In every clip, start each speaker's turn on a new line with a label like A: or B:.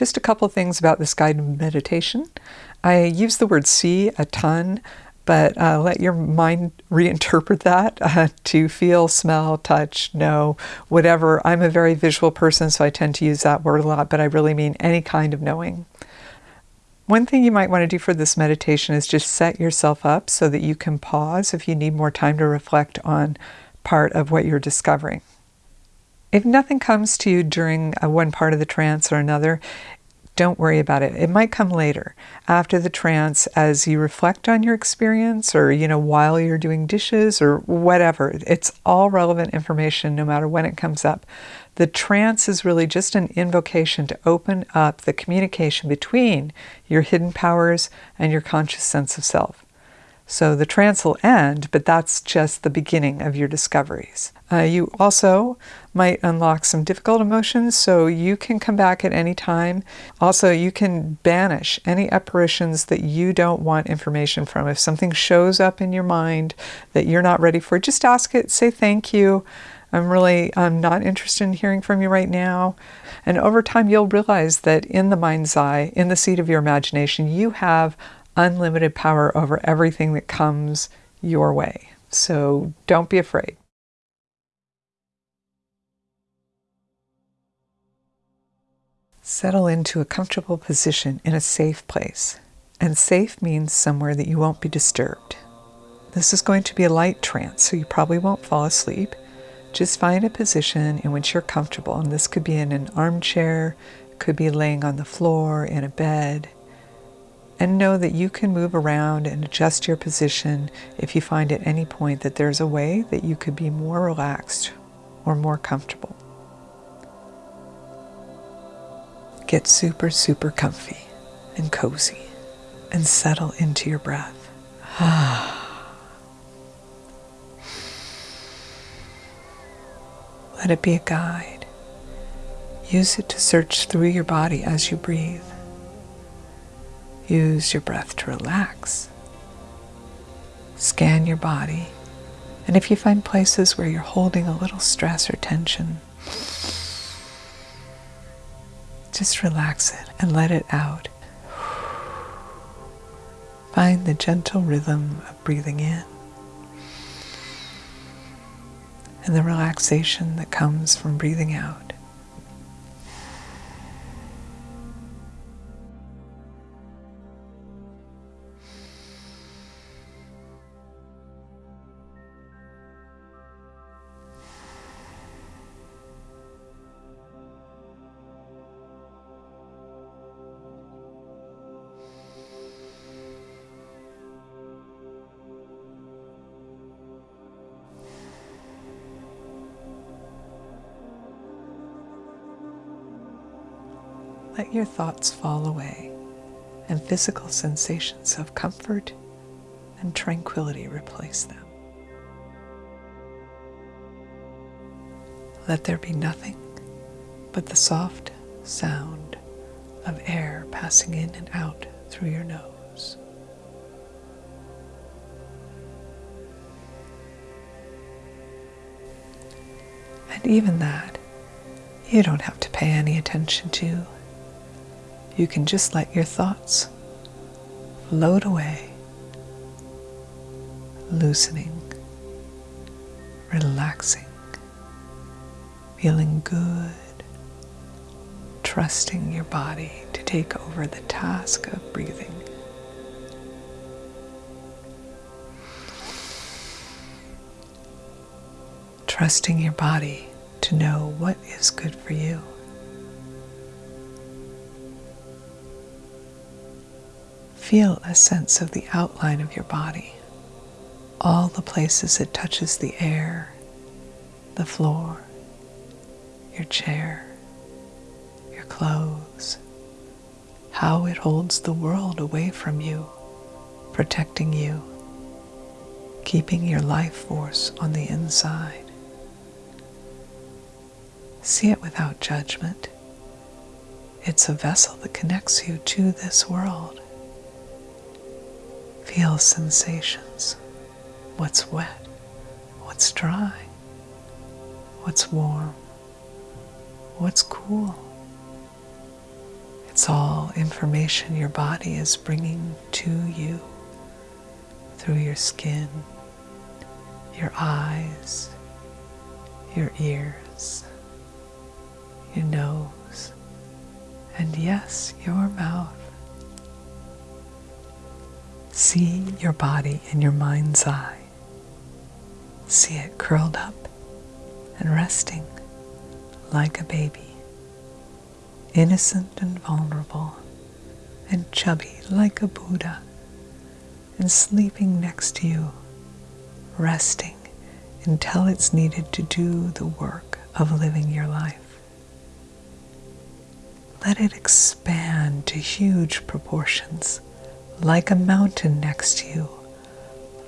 A: Just a couple things about this guided meditation. I use the word see a ton, but uh, let your mind reinterpret that uh, to feel, smell, touch, know, whatever. I'm a very visual person, so I tend to use that word a lot, but I really mean any kind of knowing. One thing you might want to do for this meditation is just set yourself up so that you can pause if you need more time to reflect on part of what you're discovering. If nothing comes to you during uh, one part of the trance or another, don't worry about it. It might come later after the trance as you reflect on your experience or, you know, while you're doing dishes or whatever. It's all relevant information no matter when it comes up. The trance is really just an invocation to open up the communication between your hidden powers and your conscious sense of self. So the trance will end, but that's just the beginning of your discoveries. Uh, you also might unlock some difficult emotions, so you can come back at any time. Also, you can banish any apparitions that you don't want information from. If something shows up in your mind that you're not ready for, just ask it, say thank you. I'm really I'm not interested in hearing from you right now. And over time, you'll realize that in the mind's eye, in the seat of your imagination, you have unlimited power over everything that comes your way. So don't be afraid. Settle into a comfortable position in a safe place. And safe means somewhere that you won't be disturbed. This is going to be a light trance, so you probably won't fall asleep. Just find a position in which you're comfortable, and this could be in an armchair, could be laying on the floor, in a bed and know that you can move around and adjust your position if you find at any point that there's a way that you could be more relaxed or more comfortable. Get super, super comfy and cozy and settle into your breath. Let it be a guide. Use it to search through your body as you breathe. Use your breath to relax. Scan your body. And if you find places where you're holding a little stress or tension, just relax it and let it out. Find the gentle rhythm of breathing in and the relaxation that comes from breathing out. Let your thoughts fall away and physical sensations of comfort and tranquility replace them. Let there be nothing but the soft sound of air passing in and out through your nose. And even that, you don't have to pay any attention to you can just let your thoughts float away, loosening, relaxing, feeling good, trusting your body to take over the task of breathing. Trusting your body to know what is good for you. Feel a sense of the outline of your body, all the places it touches the air, the floor, your chair, your clothes, how it holds the world away from you, protecting you, keeping your life force on the inside. See it without judgment. It's a vessel that connects you to this world. Feel sensations. What's wet? What's dry? What's warm? What's cool? It's all information your body is bringing to you through your skin, your eyes, your ears, your nose, and yes, your mouth. See your body in your mind's eye. See it curled up and resting like a baby, innocent and vulnerable, and chubby like a Buddha, and sleeping next to you, resting until it's needed to do the work of living your life. Let it expand to huge proportions, like a mountain next to you,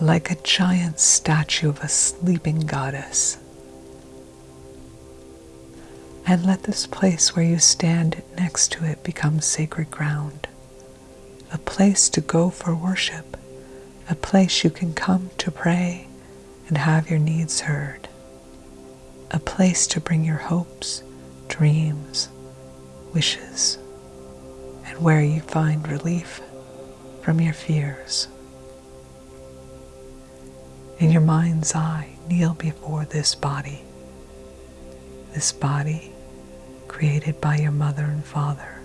A: like a giant statue of a sleeping goddess. And let this place where you stand next to it become sacred ground, a place to go for worship, a place you can come to pray and have your needs heard, a place to bring your hopes, dreams, wishes, and where you find relief from your fears. In your mind's eye, kneel before this body, this body created by your mother and father,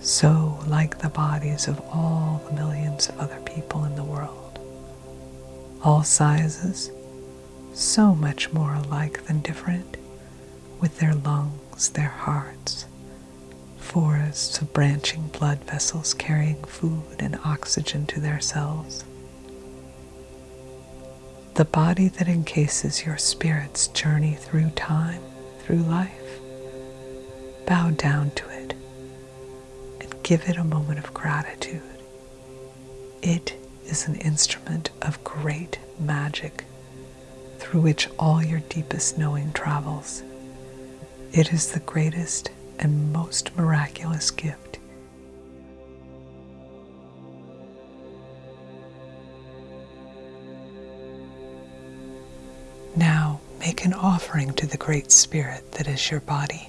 A: so like the bodies of all the millions of other people in the world, all sizes, so much more alike than different, with their lungs, their hearts, forests of branching blood vessels carrying food and oxygen to their cells. The body that encases your spirit's journey through time, through life. Bow down to it and give it a moment of gratitude. It is an instrument of great magic through which all your deepest knowing travels. It is the greatest and most miraculous gift. Now make an offering to the Great Spirit that is your body.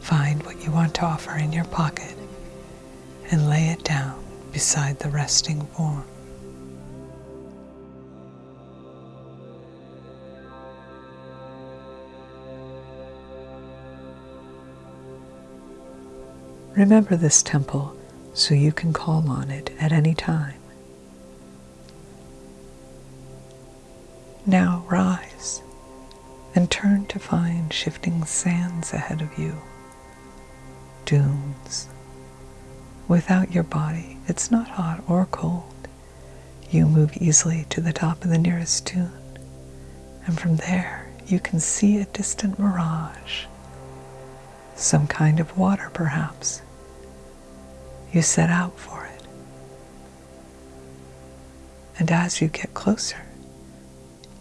A: Find what you want to offer in your pocket and lay it down beside the resting form. Remember this temple so you can call on it at any time. Now rise and turn to find shifting sands ahead of you, dunes. Without your body, it's not hot or cold. You move easily to the top of the nearest dune, and from there you can see a distant mirage some kind of water perhaps. You set out for it. And as you get closer,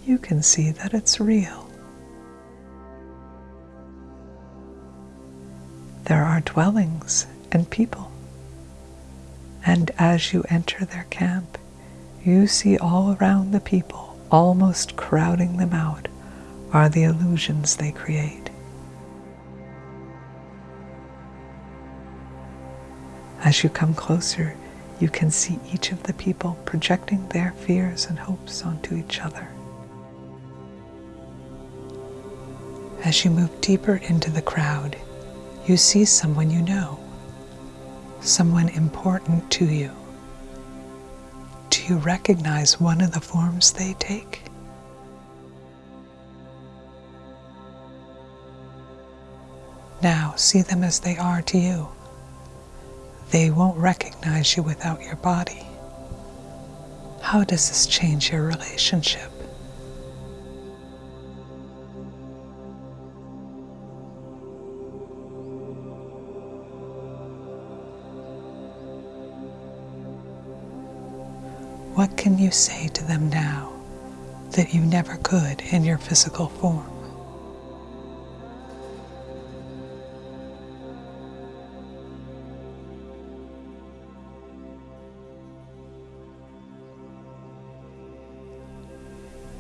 A: you can see that it's real. There are dwellings and people. And as you enter their camp, you see all around the people, almost crowding them out, are the illusions they create. As you come closer, you can see each of the people projecting their fears and hopes onto each other. As you move deeper into the crowd, you see someone you know, someone important to you. Do you recognize one of the forms they take? Now see them as they are to you. They won't recognize you without your body. How does this change your relationship? What can you say to them now that you never could in your physical form?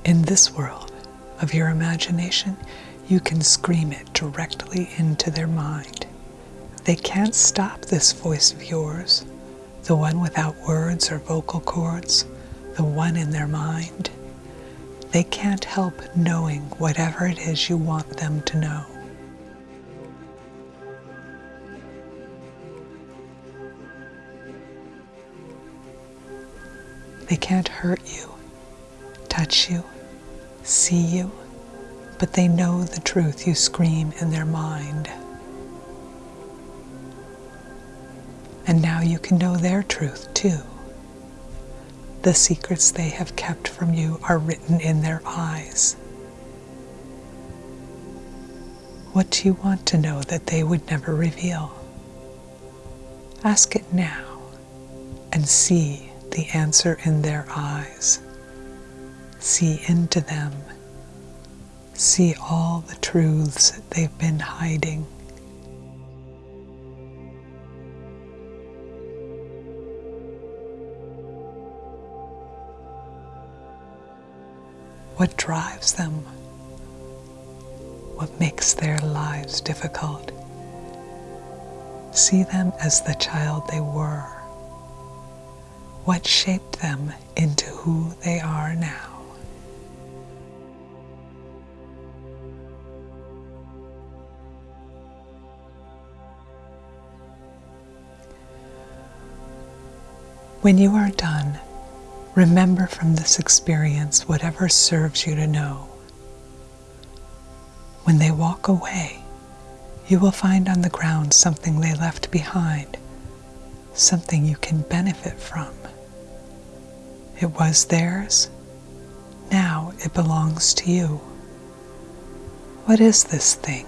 A: In this world of your imagination, you can scream it directly into their mind They can't stop this voice of yours, the one without words or vocal cords, the one in their mind. They can't help knowing whatever it is you want them to know. They can't hurt you, touch you, see you, but they know the truth you scream in their mind. And now you can know their truth too. The secrets they have kept from you are written in their eyes. What do you want to know that they would never reveal? Ask it now and see the answer in their eyes. See into them. See all the truths that they've been hiding. What drives them? What makes their lives difficult? See them as the child they were. What shaped them into who they are now? When you are done, remember from this experience whatever serves you to know. When they walk away, you will find on the ground something they left behind, something you can benefit from. It was theirs, now it belongs to you. What is this thing?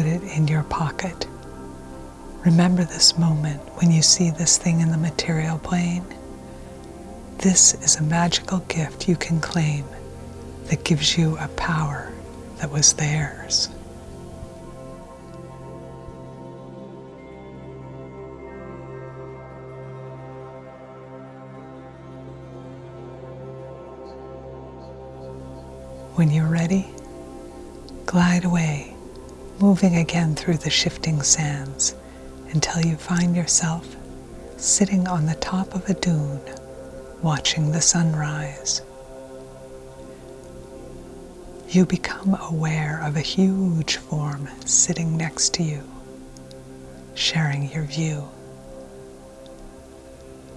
A: Put it in your pocket. Remember this moment when you see this thing in the material plane. This is a magical gift you can claim that gives you a power that was theirs. When you're ready, glide away moving again through the shifting sands until you find yourself sitting on the top of a dune watching the sunrise. You become aware of a huge form sitting next to you, sharing your view.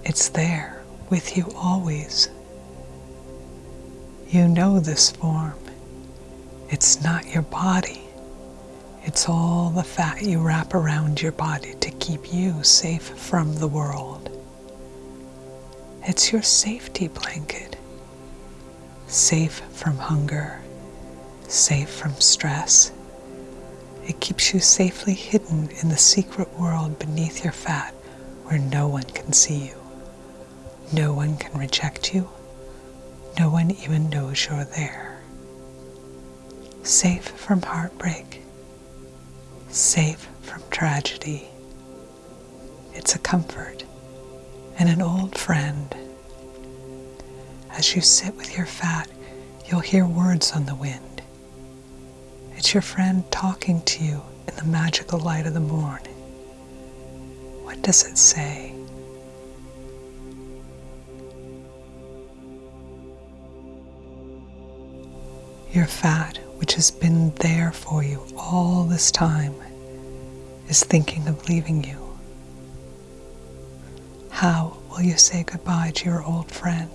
A: It's there with you always. You know this form. It's not your body. It's all the fat you wrap around your body to keep you safe from the world. It's your safety blanket. Safe from hunger, safe from stress. It keeps you safely hidden in the secret world beneath your fat where no one can see you. No one can reject you. No one even knows you're there. Safe from heartbreak safe from tragedy. It's a comfort and an old friend. As you sit with your fat, you'll hear words on the wind. It's your friend talking to you in the magical light of the morn. What does it say? Your fat which has been there for you all this time, is thinking of leaving you. How will you say goodbye to your old friend?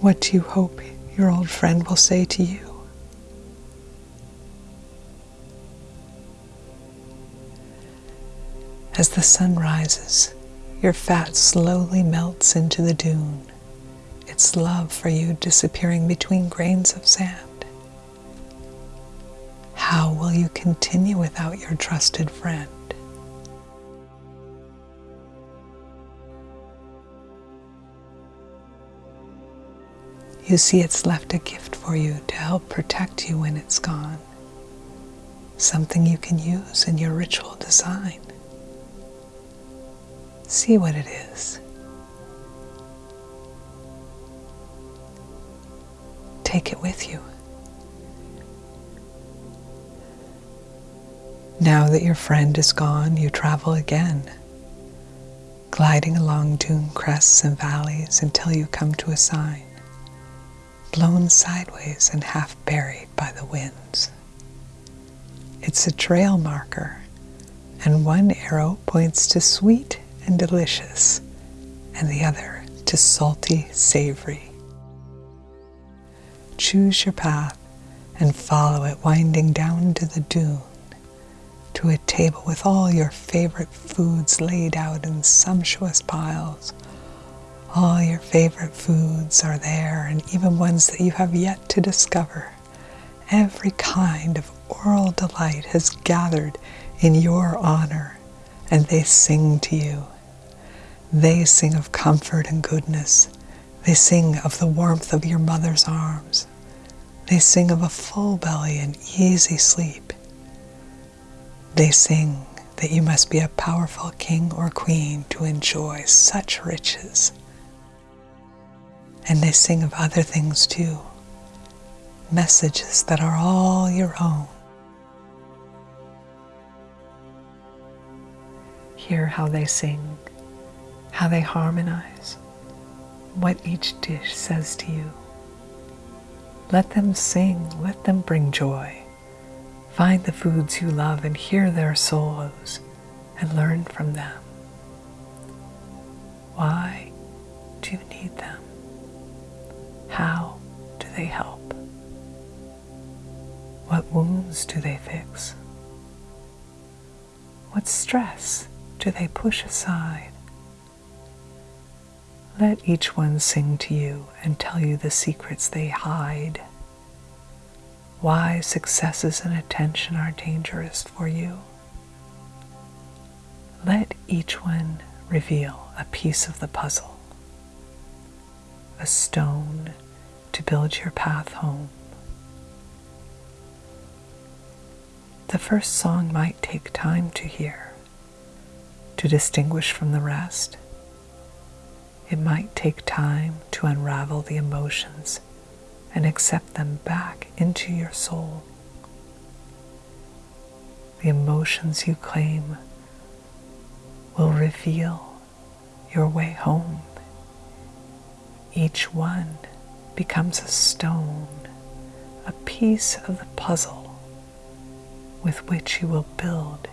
A: What do you hope your old friend will say to you? As the sun rises, your fat slowly melts into the dune its love for you disappearing between grains of sand? How will you continue without your trusted friend? You see, it's left a gift for you to help protect you when it's gone. Something you can use in your ritual design. See what it is. Take it with you. Now that your friend is gone, you travel again, gliding along dune crests and valleys until you come to a sign, blown sideways and half buried by the winds. It's a trail marker, and one arrow points to sweet and delicious, and the other to salty, savory. Choose your path and follow it winding down to the dune to a table with all your favorite foods laid out in sumptuous piles. All your favorite foods are there, and even ones that you have yet to discover. Every kind of oral delight has gathered in your honor, and they sing to you. They sing of comfort and goodness. They sing of the warmth of your mother's arms. They sing of a full belly and easy sleep. They sing that you must be a powerful king or queen to enjoy such riches. And they sing of other things too, messages that are all your own. Hear how they sing, how they harmonize, what each dish says to you. Let them sing, let them bring joy. Find the foods you love and hear their solos and learn from them. Why do you need them? How do they help? What wounds do they fix? What stress do they push aside? Let each one sing to you and tell you the secrets they hide why successes and attention are dangerous for you. Let each one reveal a piece of the puzzle, a stone to build your path home. The first song might take time to hear, to distinguish from the rest. It might take time to unravel the emotions and accept them back into your soul. The emotions you claim will reveal your way home. Each one becomes a stone, a piece of the puzzle with which you will build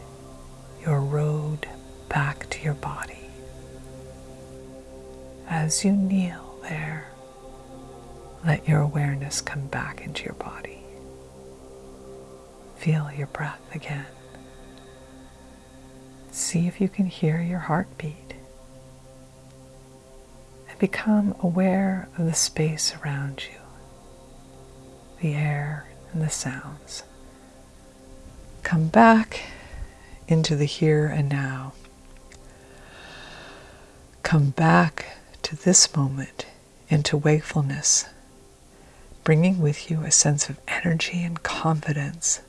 A: your road back to your body. As you kneel there, let your awareness come back into your body. Feel your breath again. See if you can hear your heartbeat. And become aware of the space around you, the air and the sounds. Come back into the here and now. Come back to this moment, into wakefulness bringing with you a sense of energy and confidence.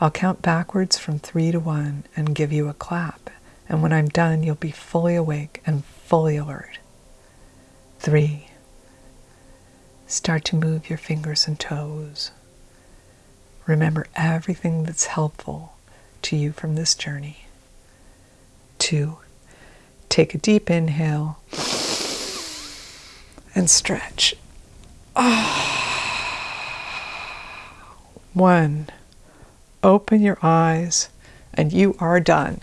A: I'll count backwards from three to one and give you a clap, and when I'm done, you'll be fully awake and fully alert. Three. Start to move your fingers and toes. Remember everything that's helpful to you from this journey. Two. Take a deep inhale and stretch. Ah. One, open your eyes and you are done.